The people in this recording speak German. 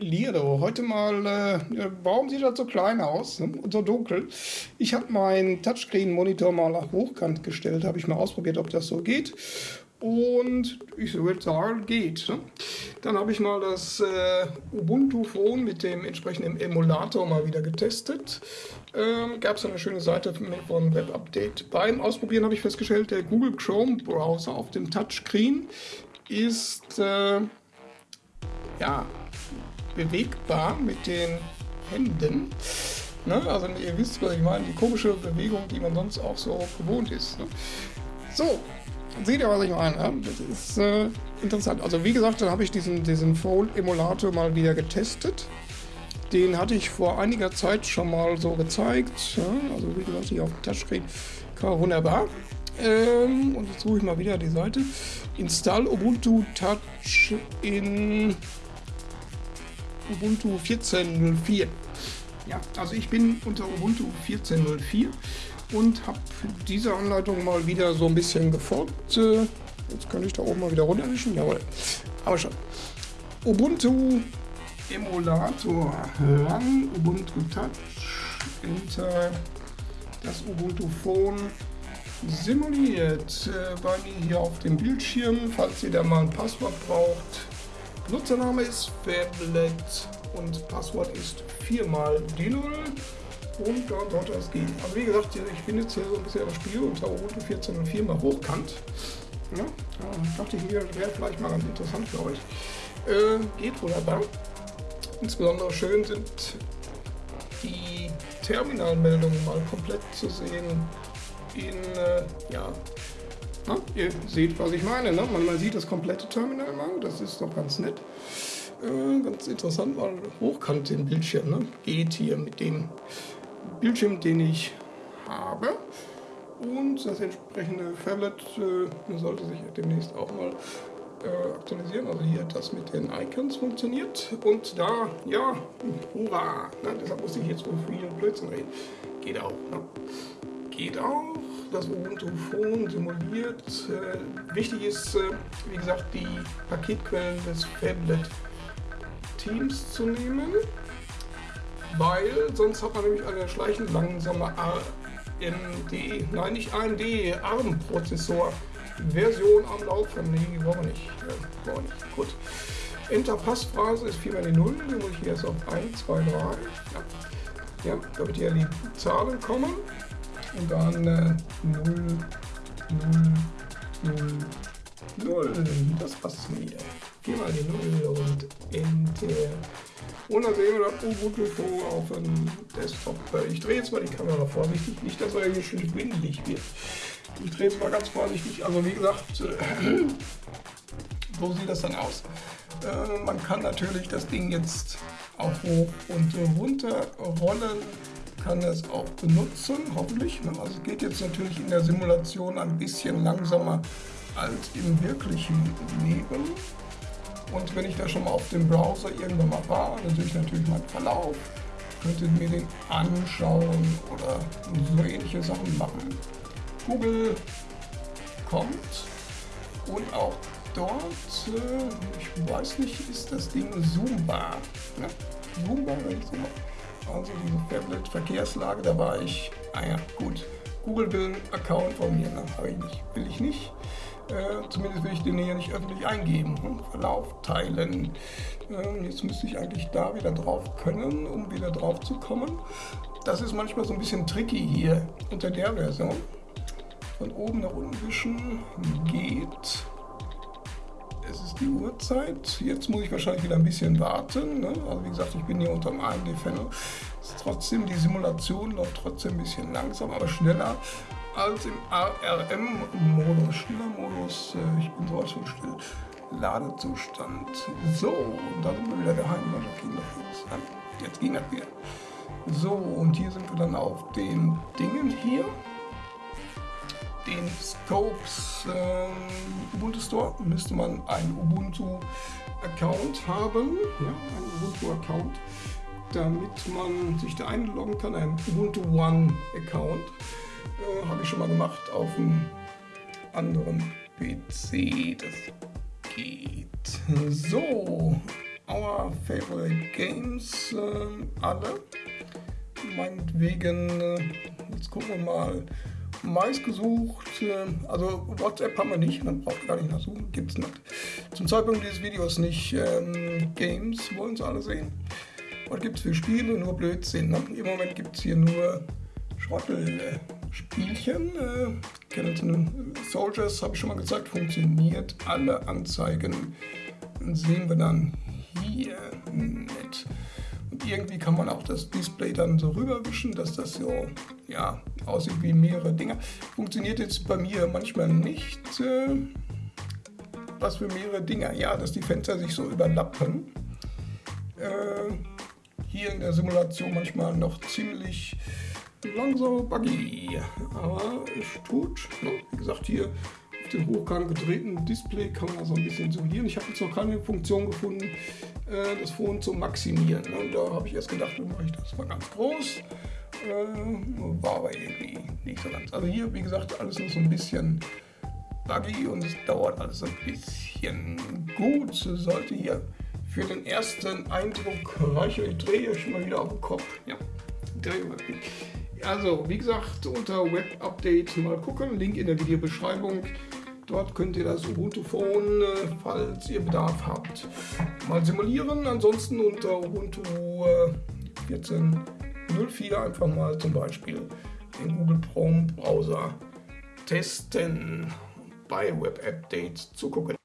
Lido. Heute mal, äh, warum sieht das so klein aus ne? und so dunkel? Ich habe meinen Touchscreen-Monitor mal nach hochkant gestellt, habe ich mal ausprobiert, ob das so geht. Und ich würde sagen, geht. Ne? Dann habe ich mal das äh, Ubuntu Phone mit dem entsprechenden Emulator mal wieder getestet. Ähm, Gab es eine schöne Seite von Web Update. Beim Ausprobieren habe ich festgestellt, der Google Chrome Browser auf dem Touchscreen ist äh, ja, bewegbar mit den Händen. Ne? Also ihr wisst, was ich meine, die komische Bewegung, die man sonst auch so gewohnt ist. Ne? So, seht ihr, was ich meine? Das ist äh, interessant. Also wie gesagt, dann habe ich diesen, diesen Fold-Emulator mal wieder getestet. Den hatte ich vor einiger Zeit schon mal so gezeigt. Ja? Also wie gesagt, hier auf dem Touchscreen. Wunderbar. Ähm, und jetzt suche ich mal wieder die Seite. Install Ubuntu Touch in Ubuntu 14.04. Ja, also ich bin unter Ubuntu 14.04 und habe diese Anleitung mal wieder so ein bisschen gefolgt. Äh, jetzt kann ich da oben mal wieder runterwischen. Jawohl. Aber schon. Ubuntu Emulator ran, Ubuntu Touch, Enter das Ubuntu Phone simuliert äh, bei mir hier auf dem Bildschirm, falls ihr da mal ein Passwort braucht. Nutzername ist Fablet und Passwort ist viermal D0 und dann sollte es gehen. Also wie gesagt, ich bin jetzt hier so ein bisschen das Spiel unter Ubuntu 14.04 mal hochkant. Ja, da dachte ich mir, wäre vielleicht mal ganz interessant für euch. Äh, geht wunderbar. Insbesondere schön sind die Terminalmeldungen mal komplett zu sehen in, äh, ja, na, ihr seht, was ich meine. Ne? Man, man sieht das komplette Terminal mal, das ist doch ganz nett. Äh, ganz interessant, weil hochkant den Bildschirm ne? geht hier mit dem Bildschirm, den ich habe. Und das entsprechende Phablet äh, sollte sich demnächst auch mal äh, aktualisieren. Also hier das mit den Icons funktioniert. Und da, ja, hurra! Ne? Deshalb muss ich jetzt so viel Blödsinn reden. Geht auch. Ne? Geht auch das Ubuntu Phone simuliert. Äh, wichtig ist, äh, wie gesagt, die Paketquellen des Phablet Teams zu nehmen, weil sonst hat man nämlich eine schleichend langsame AMD, nein nicht AMD, ARM-Prozessor Version am Laufen. Nee, wollen wir nicht. Äh, wollen wir nicht. Gut. Enter Passphrase ist 4 mal die 0, dann muss ich jetzt auf 1, 2, 3. Ja. ja, damit hier die Zahlen kommen und dann äh, 0, 0, 0, 0. Das passt mir. Viermal die 0 und Enter. Und dann sehen wir das Ubuntu auf dem Desktop. Ich drehe jetzt mal die Kamera vorsichtig, nicht, dass er hier schön schwindelig wird. Ich drehe jetzt mal ganz vorsichtig. Also wie gesagt, äh, so sieht das dann aus. Äh, man kann natürlich das Ding jetzt auch hoch und runter rollen kann es auch benutzen, hoffentlich. Also es geht jetzt natürlich in der Simulation ein bisschen langsamer als im wirklichen Leben. Und wenn ich da schon mal auf dem Browser irgendwann mal war, dann sehe ich natürlich meinen Verlauf, könnte mir den anschauen oder so ähnliche Sachen machen. Google kommt und auch dort, äh, ich weiß nicht, ist das Ding zoombar. Ne? Zoombar, wenn ich so also diese Tablet-Verkehrslage, da war ich, ah ja, gut, Google will Account von mir, ne? habe ich nicht, will ich nicht. Äh, zumindest will ich den hier nicht öffentlich eingeben. Hm? Verlauf teilen. Äh, jetzt müsste ich eigentlich da wieder drauf können, um wieder drauf zu kommen. Das ist manchmal so ein bisschen tricky hier unter der Version. Von oben nach unten wischen geht die Uhrzeit. Jetzt muss ich wahrscheinlich wieder ein bisschen warten. Ne? Also wie gesagt, ich bin hier unter dem AMD-Panel. Trotzdem, die Simulation läuft trotzdem ein bisschen langsam, aber schneller als im ARM-Modus. Schneller-Modus, äh, ich bin sowas von still. Ladezustand. So, und da sind wir wieder jetzt. Jetzt ging das wieder. So, und hier sind wir dann auf den Dingen hier den Scopes äh, Ubuntu Store müsste man einen Ubuntu-Account haben, ja, einen Ubuntu-Account, damit man sich da einloggen kann, ein Ubuntu One-Account. Äh, Habe ich schon mal gemacht auf einem anderen PC. Das geht so. Our Favorite Games äh, alle. Meinetwegen, äh, jetzt gucken wir mal, meistgesucht, äh, also WhatsApp haben wir nicht, dann braucht gar nicht nachsuchen, gibt es nicht. Zum Zeitpunkt dieses Videos nicht. Ähm, Games wollen sie alle sehen. Was gibt es für Spiele? Nur Blödsinn. Ne? Im Moment gibt es hier nur Schrottelspielchen. Äh, Skeleton Soldiers habe ich schon mal gezeigt, funktioniert. Alle Anzeigen sehen wir dann hier mit. Irgendwie kann man auch das Display dann so rüberwischen, dass das so ja, aussieht wie mehrere Dinger. Funktioniert jetzt bei mir manchmal nicht. Äh, was für mehrere Dinger? Ja, dass die Fenster sich so überlappen. Äh, hier in der Simulation manchmal noch ziemlich langsam buggy. Aber es tut. Ne? Wie gesagt, hier auf dem hochkant gedrehten Display kann man so ein bisschen simulieren. Ich habe jetzt noch keine Funktion gefunden, äh, das Phone zu maximieren. Ne? Und da habe ich erst gedacht, dann mache ich das mal ganz groß. Äh, war aber irgendwie nicht so ganz. Also hier, wie gesagt, alles noch so ein bisschen buggy und es dauert alles ein bisschen gut. Sollte hier für den ersten Eindruck reichen. Ich drehe euch mal wieder auf den Kopf. Ja, drehe mal. Also, wie gesagt, unter Web Update mal gucken. Link in der Videobeschreibung. Dort könnt ihr das Ubuntu Phone, äh, falls ihr Bedarf habt, mal simulieren. Ansonsten unter Ubuntu 14.04 äh, einfach mal zum Beispiel den Google Chrome Browser testen bei Web Update zu gucken.